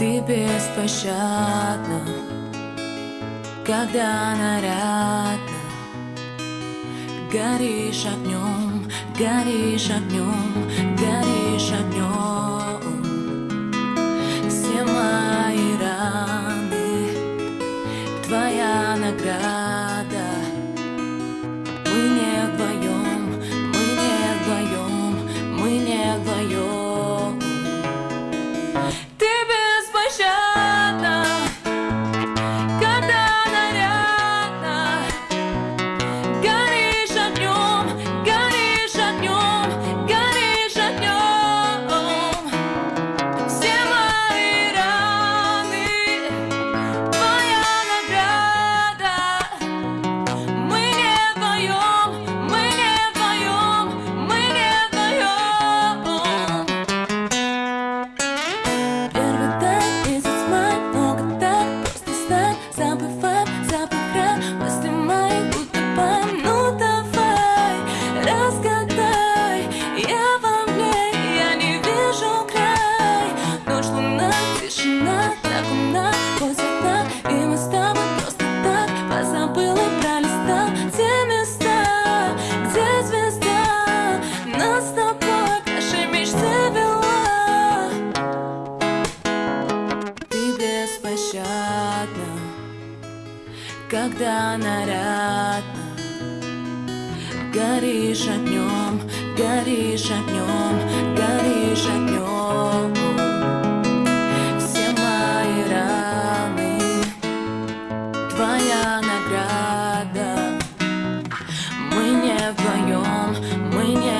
Ты беспощадна, когда нарядно, Горишь огнем, горишь огнем, горишь огнем. Все мои раны, твоя награда. Мы не вдвоем когда нарядно Горишь огнем, горишь огнем, горишь огнем. Все мои раны, твоя награда. Мы не вдвоем, мы не